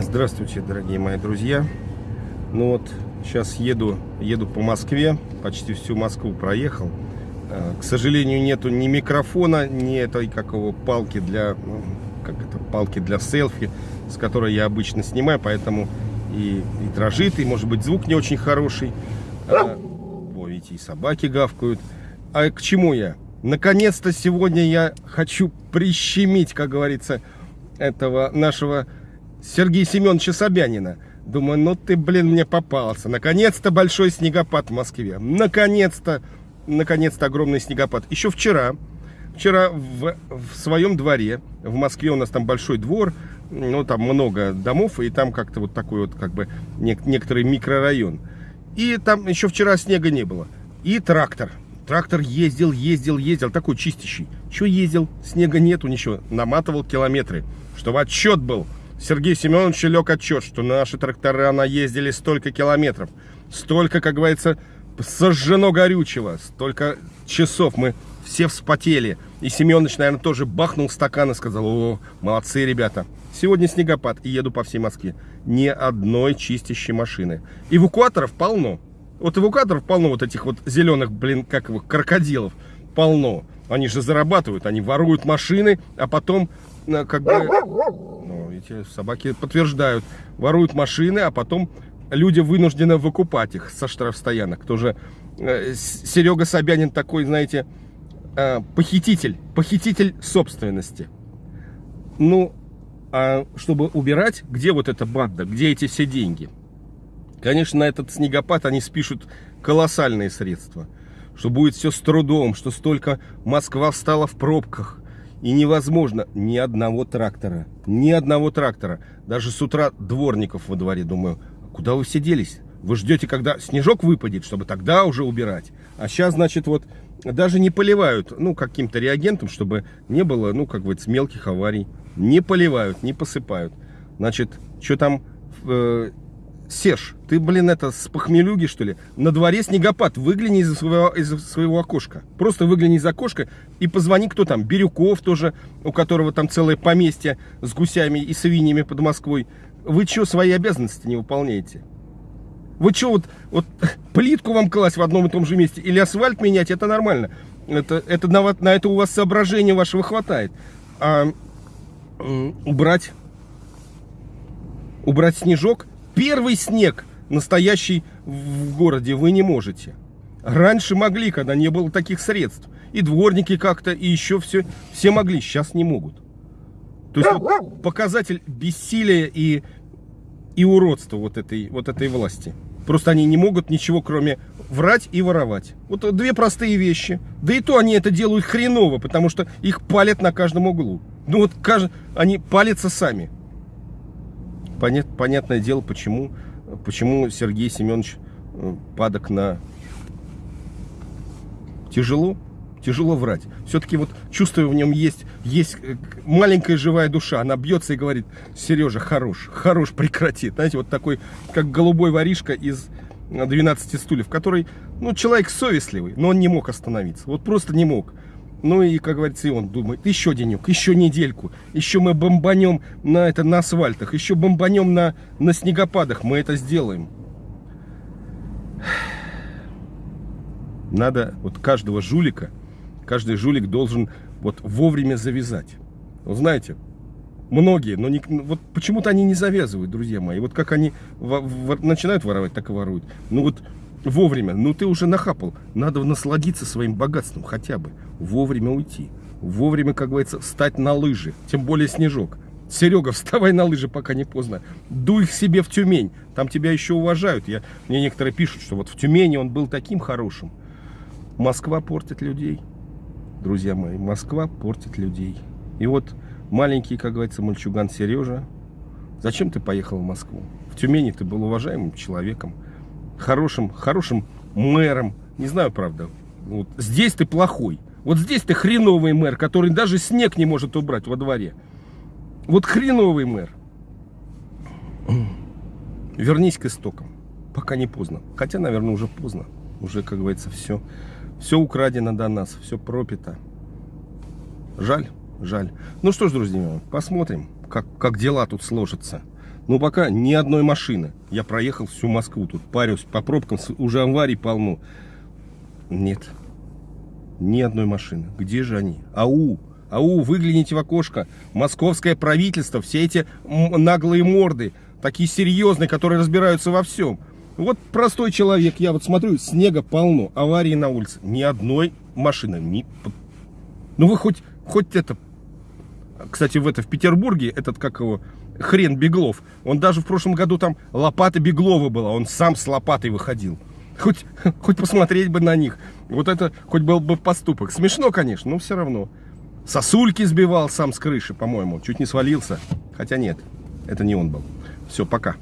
Здравствуйте, дорогие мои друзья. Ну вот, сейчас еду, еду по Москве, почти всю Москву проехал. Э, к сожалению, нету ни микрофона, ни этой какого палки для, ну, как это, палки для селфи, с которой я обычно снимаю, поэтому и, и дрожит, и может быть звук не очень хороший. А, о, видите, и собаки гавкают. А к чему я? Наконец-то сегодня я хочу прищемить, как говорится, этого нашего Сергея Семеновича Собянина. Думаю, ну ты, блин, мне попался. Наконец-то большой снегопад в Москве. Наконец-то, наконец-то огромный снегопад. Еще вчера, вчера в, в своем дворе, в Москве у нас там большой двор, ну там много домов, и там как-то вот такой вот как бы не, некоторый микрорайон. И там еще вчера снега не было. И трактор. Трактор ездил, ездил, ездил, такой чистящий. Что ездил? Снега нету, ничего. Наматывал километры, чтобы отчет был. Сергей Семенович лег отчет, что наши трактора наездили столько километров, столько, как говорится, сожжено горючего, столько часов мы все вспотели. И Семенович, наверное, тоже бахнул стакан и сказал, о, молодцы ребята. Сегодня снегопад и еду по всей Москве. Ни одной чистящей машины. Эвакуаторов полно. Вот эвакуаторов полно, вот этих вот зеленых, блин, как его, крокодилов полно. Они же зарабатывают, они воруют машины, а потом э, как бы эти собаки подтверждают, воруют машины, а потом люди вынуждены выкупать их со штрафстоянок. Тоже э, Серега Собянин такой, знаете, э, похититель, похититель собственности. Ну, а чтобы убирать, где вот эта банда, где эти все деньги? Конечно, на этот снегопад они спишут колоссальные средства. Что будет все с трудом, что столько Москва встала в пробках, и невозможно ни одного трактора. Ни одного трактора. Даже с утра дворников во дворе. Думаю, куда вы все делись? Вы ждете, когда снежок выпадет, чтобы тогда уже убирать. А сейчас, значит, вот даже не поливают, ну, каким-то реагентом, чтобы не было, ну, как бы, мелких аварий. Не поливают, не посыпают. Значит, что там э, Серж, ты, блин, это с похмелюги, что ли? На дворе снегопад. Выгляни из своего, из своего окошка. Просто выгляни из окошка и позвони, кто там. Бирюков тоже, у которого там целое поместье с гусями и свиньями под Москвой. Вы что, свои обязанности не выполняете? Вы что, вот, вот плитку вам класть в одном и том же месте или асфальт менять, это нормально. Это, это на, на это у вас соображения вашего хватает. А убрать, убрать снежок – Первый снег настоящий в городе вы не можете. Раньше могли, когда не было таких средств. И дворники как-то, и еще все, все могли, сейчас не могут. То есть вот, показатель бессилия и, и уродства вот этой, вот этой власти. Просто они не могут ничего, кроме врать и воровать. Вот две простые вещи. Да и то они это делают хреново, потому что их палят на каждом углу. Ну вот они палятся сами понят, понятное дело, почему, почему Сергей Семенович э, падок на... Тяжело, тяжело врать. Все-таки вот чувствую в нем есть, есть э, маленькая живая душа. Она бьется и говорит, Сережа, хорош, хорош, прекрати. Знаете, вот такой, как голубой воришка из 12 стульев, который, ну, человек совестливый, но он не мог остановиться. Вот просто не мог. Ну и, как говорится, и он думает, еще денек, еще недельку, еще мы бомбанем на, это, на асфальтах, еще бомбанем на, на снегопадах, мы это сделаем. Надо вот каждого жулика, каждый жулик должен вот вовремя завязать. Вы знаете, многие, но не, вот почему-то они не завязывают, друзья мои. Вот как они в, в, начинают воровать, так и воруют. Ну вот вовремя. Ну ты уже нахапал. Надо насладиться своим богатством хотя бы. Вовремя уйти. Вовремя, как говорится, встать на лыжи. Тем более снежок. Серега, вставай на лыжи, пока не поздно. Дуй их себе в Тюмень. Там тебя еще уважают. Я, мне некоторые пишут, что вот в Тюмени он был таким хорошим. Москва портит людей. Друзья мои, Москва портит людей. И вот маленький, как говорится, мальчуган Сережа. Зачем ты поехал в Москву? В Тюмени ты был уважаемым человеком хорошим, хорошим мэром. Не знаю, правда. Вот здесь ты плохой. Вот здесь ты хреновый мэр, который даже снег не может убрать во дворе. Вот хреновый мэр. Вернись к истокам. Пока не поздно. Хотя, наверное, уже поздно. Уже, как говорится, все, все украдено до нас, все пропито. Жаль, жаль. Ну что ж, друзья, посмотрим, как, как дела тут сложатся. Но пока ни одной машины. Я проехал всю Москву тут, парюсь по пробкам, уже аварий полно. Нет, ни одной машины. Где же они? Ау! Ау, выгляните в окошко. Московское правительство, все эти наглые морды, такие серьезные, которые разбираются во всем. Вот простой человек, я вот смотрю, снега полно, аварии на улице. Ни одной машины. Ни... Ну вы хоть, хоть это... Кстати, в это в Петербурге, этот, как его, хрен Беглов, он даже в прошлом году там лопата Беглова была, он сам с лопатой выходил. Хоть, хоть посмотреть бы на них. Вот это хоть был бы поступок. Смешно, конечно, но все равно. Сосульки сбивал сам с крыши, по-моему. Чуть не свалился. Хотя нет, это не он был. Все, пока.